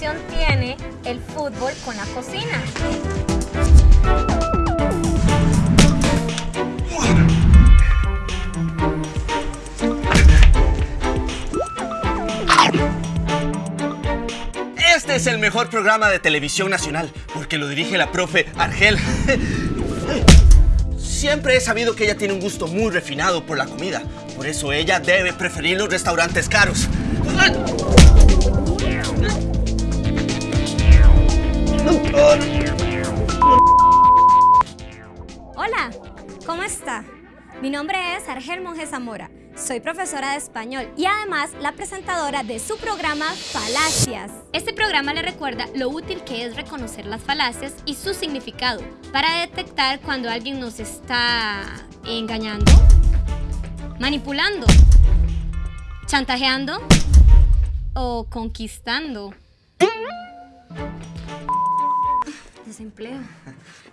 tiene el fútbol con la cocina? Este es el mejor programa de televisión nacional, porque lo dirige la profe Argel. Siempre he sabido que ella tiene un gusto muy refinado por la comida. Por eso ella debe preferir los restaurantes caros. Hola, ¿cómo está? Mi nombre es Argel Monge Zamora. Soy profesora de español y además la presentadora de su programa Falacias. Este programa le recuerda lo útil que es reconocer las falacias y su significado para detectar cuando alguien nos está engañando, manipulando, chantajeando o conquistando. Desempleo.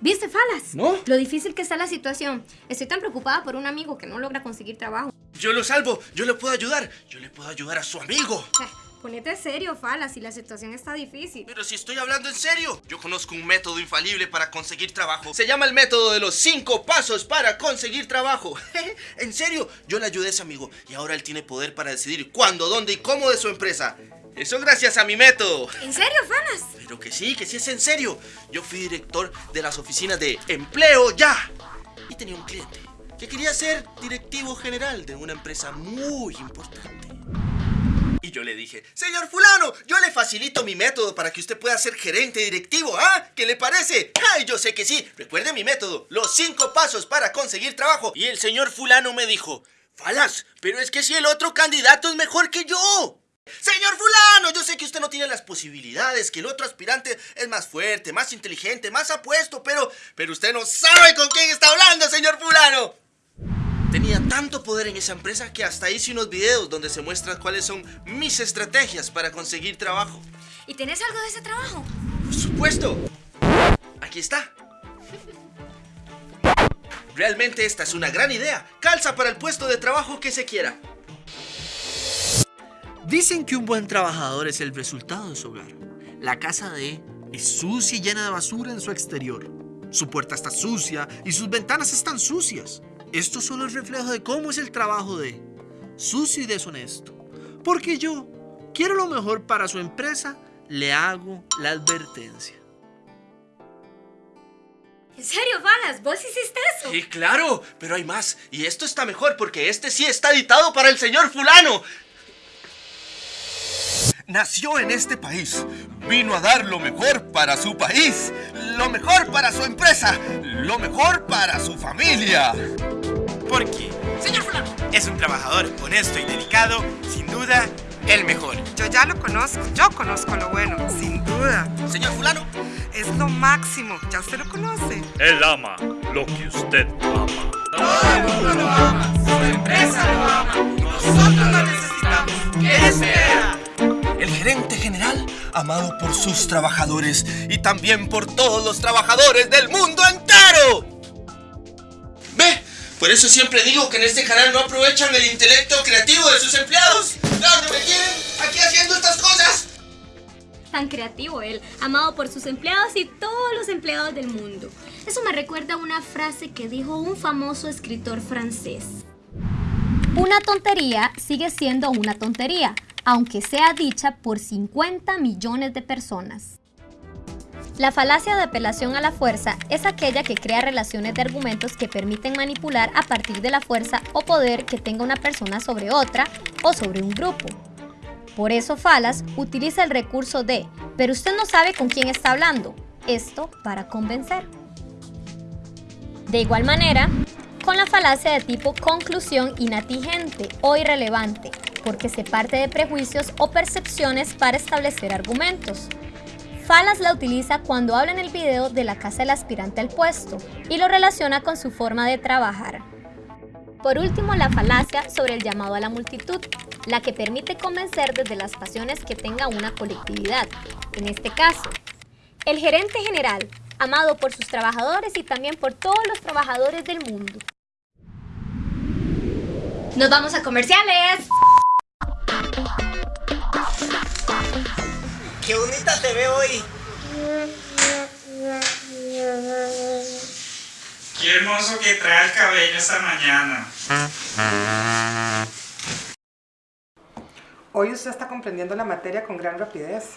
¿Viste, Falas? ¿No? Lo difícil que está la situación. Estoy tan preocupada por un amigo que no logra conseguir trabajo. Yo lo salvo, yo le puedo ayudar. Yo le puedo ayudar a su amigo. Eh, Ponete serio, Falas, si la situación está difícil. Pero si estoy hablando en serio, yo conozco un método infalible para conseguir trabajo. Se llama el método de los cinco pasos para conseguir trabajo. en serio, yo le ayudé a ese amigo y ahora él tiene poder para decidir cuándo, dónde y cómo de su empresa. Eso gracias a mi método. ¿En serio, Falas? Pero que sí, que sí es en serio. Yo fui director de las oficinas de Empleo Ya. Y tenía un cliente que quería ser directivo general de una empresa muy importante. Y yo le dije, señor fulano, yo le facilito mi método para que usted pueda ser gerente directivo, ¿ah? ¿Qué le parece? ¡Ay, yo sé que sí! Recuerde mi método, los cinco pasos para conseguir trabajo. Y el señor fulano me dijo, Falas, pero es que si el otro candidato es mejor que yo. Señor fulano, yo sé que usted no tiene las posibilidades, que el otro aspirante es más fuerte, más inteligente, más apuesto, pero... Pero usted no sabe con quién está hablando, señor fulano. Tenía tanto poder en esa empresa que hasta hice unos videos donde se muestran cuáles son mis estrategias para conseguir trabajo. ¿Y tenés algo de ese trabajo? Por supuesto. Aquí está. Realmente esta es una gran idea. Calza para el puesto de trabajo que se quiera. Dicen que un buen trabajador es el resultado de su hogar. La casa de E es sucia y llena de basura en su exterior. Su puerta está sucia y sus ventanas están sucias. Esto solo es reflejo de cómo es el trabajo de E. Sucio y deshonesto. Porque yo quiero lo mejor para su empresa, le hago la advertencia. ¿En serio, Falas? ¿Vos hiciste eso? Sí, claro, pero hay más. Y esto está mejor porque este sí está editado para el señor fulano. Nació en este país. Vino a dar lo mejor para su país. Lo mejor para su empresa. Lo mejor para su familia. Porque, señor fulano, es un trabajador honesto y dedicado, sin duda, el mejor. Yo ya lo conozco, yo conozco lo bueno, sin duda. Señor fulano, Es lo máximo, ya usted lo conoce. Él ama lo que usted ama. Nosotros lo necesitamos. ¿Qué espera? El gerente general, amado por sus trabajadores y también por todos los trabajadores del mundo entero. Ve, por eso siempre digo que en este canal no aprovechan el intelecto creativo de sus empleados. ¿Dónde me tienen? Aquí haciendo estas cosas. Tan creativo él, amado por sus empleados y todos los empleados del mundo. Eso me recuerda a una frase que dijo un famoso escritor francés. Una tontería sigue siendo una tontería, aunque sea dicha por 50 millones de personas. La falacia de apelación a la fuerza es aquella que crea relaciones de argumentos que permiten manipular a partir de la fuerza o poder que tenga una persona sobre otra o sobre un grupo. Por eso Falas utiliza el recurso de, pero usted no sabe con quién está hablando, esto para convencer. De igual manera, con la falacia de tipo conclusión inatigente o irrelevante, porque se parte de prejuicios o percepciones para establecer argumentos. Falas la utiliza cuando habla en el video de la casa del aspirante al puesto y lo relaciona con su forma de trabajar. Por último, la falacia sobre el llamado a la multitud, la que permite convencer desde las pasiones que tenga una colectividad. En este caso, el gerente general, amado por sus trabajadores y también por todos los trabajadores del mundo. Nos vamos a comerciales. Qué bonita te veo hoy. Qué hermoso que trae el cabello esta mañana. Hoy usted está comprendiendo la materia con gran rapidez.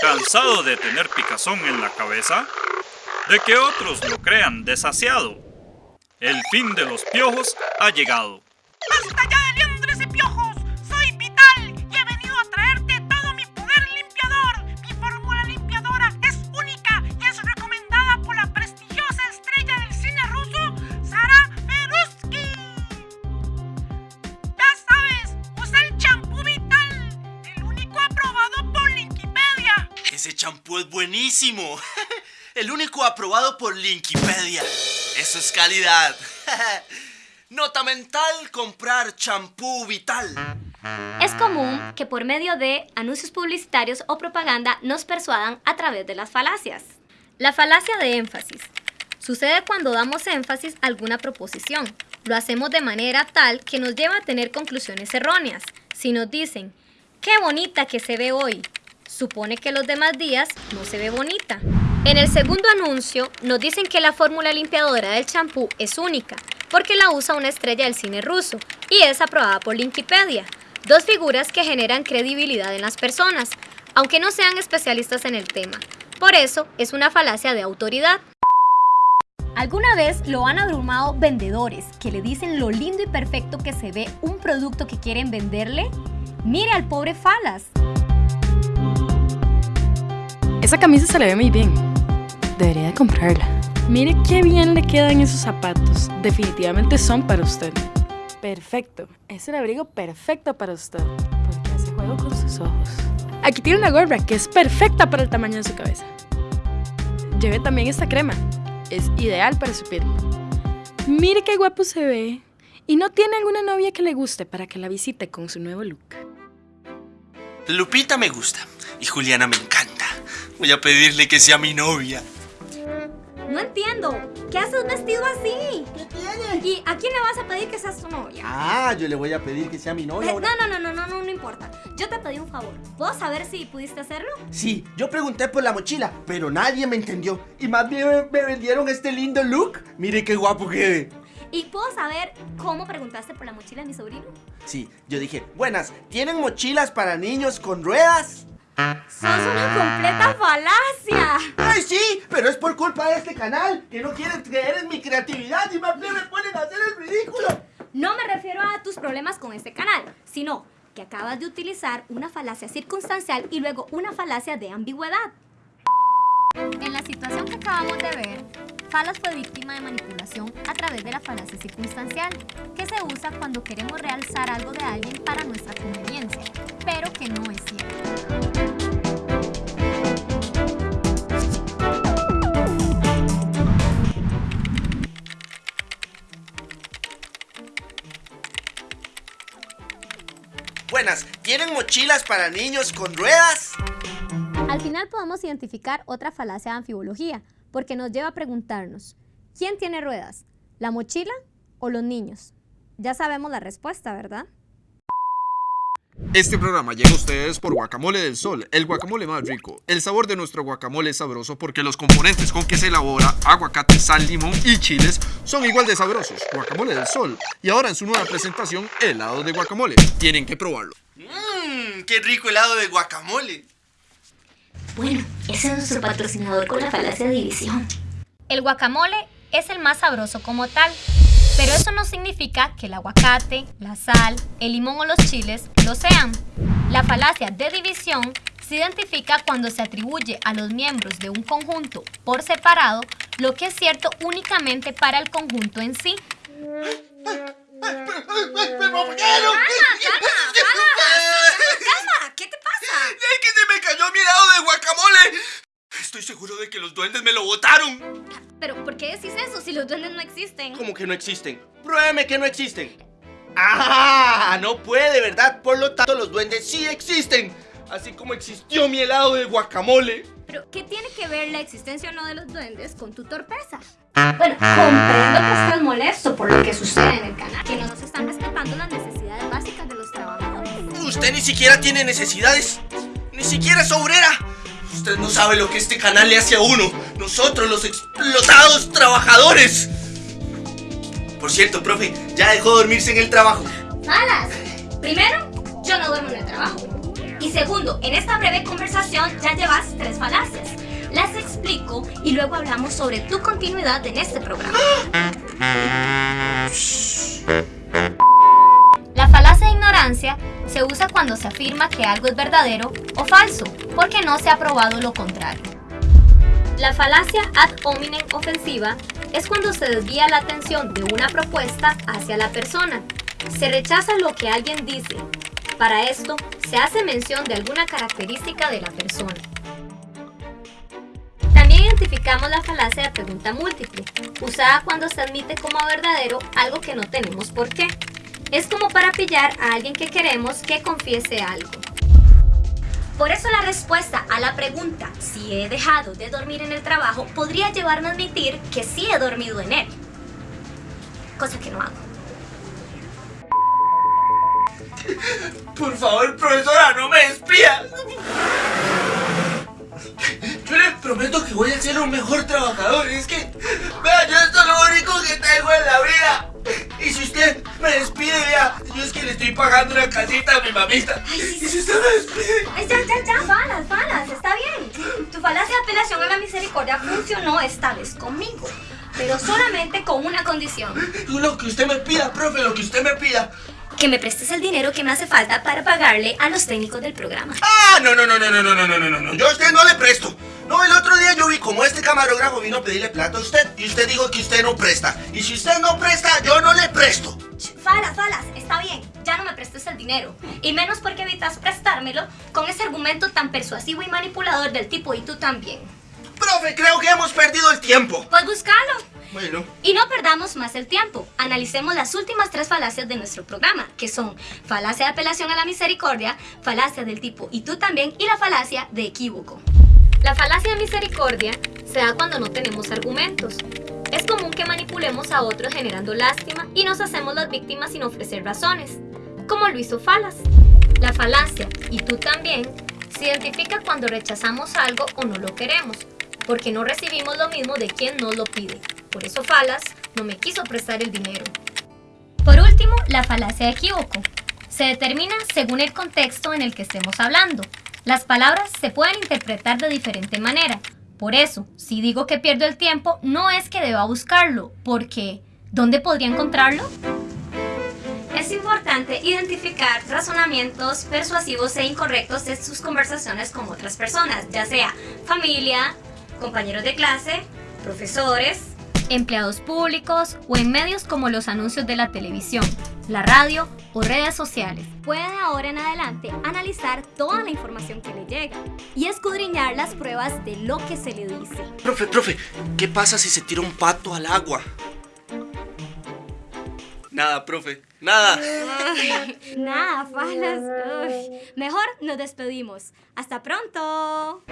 ¿Cansado de tener picazón en la cabeza? ¿De que otros lo crean desasiado? El fin de los piojos ha llegado. Buenísimo. El único aprobado por Linkipedia. Eso es calidad. Nota mental, comprar champú vital. Es común que por medio de anuncios publicitarios o propaganda nos persuadan a través de las falacias. La falacia de énfasis. Sucede cuando damos énfasis a alguna proposición. Lo hacemos de manera tal que nos lleva a tener conclusiones erróneas. Si nos dicen, qué bonita que se ve hoy, supone que los demás días no se ve bonita. En el segundo anuncio nos dicen que la fórmula limpiadora del champú es única, porque la usa una estrella del cine ruso y es aprobada por Linkipedia. Dos figuras que generan credibilidad en las personas, aunque no sean especialistas en el tema. Por eso es una falacia de autoridad. ¿Alguna vez lo han abrumado vendedores que le dicen lo lindo y perfecto que se ve un producto que quieren venderle? Mire al pobre Falas. Esa camisa se le ve muy bien. Debería de comprarla. Mire qué bien le quedan esos zapatos. Definitivamente son para usted. Perfecto. Es el abrigo perfecto para usted. Porque hace juego con sus ojos. Aquí tiene una gorra que es perfecta para el tamaño de su cabeza. Lleve también esta crema. Es ideal para su piel. Mire qué guapo se ve. ¿Y no tiene alguna novia que le guste para que la visite con su nuevo look? Lupita me gusta y Juliana me encanta. Voy a pedirle que sea mi novia. No entiendo. ¿Qué haces vestido así? ¿Qué tiene? ¿Y a quién le vas a pedir que seas tu novia? Ah, yo le voy a pedir que sea mi novia. Eh, ahora. No, no, no, no, no, no, no importa. Yo te pedí un favor. ¿Puedo saber si pudiste hacerlo? Sí, yo pregunté por la mochila, pero nadie me entendió. Y más bien me, me vendieron este lindo look. Mire qué guapo quedé. ¿Y puedo saber cómo preguntaste por la mochila de mi sobrino? Sí, yo dije, buenas, ¿tienen mochilas para niños con ruedas? ¡Sos una completa falacia! ¡Ay, sí! Pero es por culpa de este canal, que no quieren creer en mi creatividad y más bien me ponen a hacer el ridículo. No me refiero a tus problemas con este canal, sino que acabas de utilizar una falacia circunstancial y luego una falacia de ambigüedad. En la situación que acabamos de ver, Falas fue víctima de manipulación a través de la falacia circunstancial, que se usa cuando queremos realzar algo de alguien para nuestra conveniencia, pero que no es cierto. Mochilas para niños con ruedas? Al final podemos identificar otra falacia de anfibología, porque nos lleva a preguntarnos, ¿quién tiene ruedas? ¿La mochila o los niños? Ya sabemos la respuesta, ¿verdad? Este programa llega a ustedes por Guacamole del Sol, el guacamole más rico. El sabor de nuestro guacamole es sabroso porque los componentes con que se elabora, aguacate, sal, limón y chiles, son igual de sabrosos. Guacamole del Sol. Y ahora en su nueva presentación, helado de guacamole. Tienen que probarlo. Mmm, qué rico helado de guacamole. Bueno, ese es nuestro patrocinador con la falacia de división. El guacamole es el más sabroso como tal, pero eso no significa que el aguacate, la sal, el limón o los chiles lo sean. La falacia de división se identifica cuando se atribuye a los miembros de un conjunto por separado lo que es cierto únicamente para el conjunto en sí. ¡Calma! ¿Qué te pasa? ¡Es que se me cayó mi helado de guacamole! Estoy seguro de que los duendes me lo botaron. Pero ¿por qué decís eso si los duendes no existen? ¿Cómo que no existen? Pruébeme que no existen. ¡Ah! No puede, ¿verdad? Por lo tanto, los duendes sí existen. Así como existió mi helado de guacamole. Pero, ¿qué tiene que ver la existencia o no de los duendes con tu torpeza? Bueno, comprendo que estás molesto por lo que sucede en el canal, que no nos están respetando las necesidades básicas de los trabajadores. Usted ni siquiera tiene necesidades. Ni siquiera es obrera. Usted no sabe lo que este canal le hace a uno. Nosotros, los explotados trabajadores. Por cierto, profe, ya dejó dormirse en el trabajo. Falas. Primero, yo no duermo en el trabajo. Y segundo, en esta breve conversación ya llevas tres falacias. Las explico y luego hablamos sobre tu continuidad en este programa. La falacia de ignorancia se usa cuando se afirma que algo es verdadero o falso, porque no se ha probado lo contrario. La falacia ad hominem ofensiva es cuando se desvía la atención de una propuesta hacia la persona. Se rechaza lo que alguien dice. Para esto, se hace mención de alguna característica de la persona. También identificamos la falacia de pregunta múltiple, usada cuando se admite como verdadero algo que no tenemos por qué. Es como para pillar a alguien que queremos que confiese algo. Por eso la respuesta a la pregunta si he dejado de dormir en el trabajo podría llevarme a admitir que sí he dormido en él. Cosa que no hago. Por favor, profesora, no me despida. Yo le prometo que voy a ser un mejor trabajador. Es que, vea, yo esto es lo único que tengo en la vida. Y si usted me despide, vea, yo es que le estoy pagando una casita a mi mamita. Y si usted me despide. Ay, ya, ya, ya, falas, falas, está bien. Tu falacia de apelación a la misericordia funcionó esta vez conmigo, pero solamente con una condición. Lo que usted me pida, profe, lo que usted me pida. Que me prestes el dinero que me hace falta para pagarle a los técnicos del programa. Ah, no, no, no, no, no, no, no, no, no, no, no. Yo a usted no le presto. No, el otro día yo vi como este camarógrafo vino a pedirle plata a usted y usted dijo que usted no presta. Y si usted no presta, yo no le presto. Falas, falas, está bien, ya no me prestes el dinero. Y menos porque evitas prestármelo con ese argumento tan persuasivo y manipulador del tipo y tú también. Profe, creo que hemos perdido el tiempo. Pues buscalo. Bueno. Y no perdamos más el tiempo. Analicemos las últimas tres falacias de nuestro programa, que son falacia de apelación a la misericordia, falacia del tipo y tú también y la falacia de equívoco. La falacia de misericordia se da cuando no tenemos argumentos. Es común que manipulemos a otros generando lástima y nos hacemos las víctimas sin ofrecer razones, como lo hizo Falas. La falacia, y tú también, se identifica cuando rechazamos algo o no lo queremos, porque no recibimos lo mismo de quien nos lo pide. Por eso Falas no me quiso prestar el dinero. Por último, la falacia de equívoco. Se determina según el contexto en el que estemos hablando. Las palabras se pueden interpretar de diferente manera. Por eso, si digo que pierdo el tiempo, no es que deba buscarlo, porque ¿dónde podría encontrarlo? Es importante identificar razonamientos persuasivos e incorrectos de sus conversaciones con otras personas, ya sea familia, compañeros de clase, profesores, empleados públicos o en medios como los anuncios de la televisión, la radio o redes sociales. Puede ahora en adelante analizar toda la información que le llega y escudriñar las pruebas de lo que se le dice. Profe, profe, ¿qué pasa si se tira un pato al agua? Nada, profe, nada. Nada, falas. Uy. Mejor nos despedimos. Hasta pronto.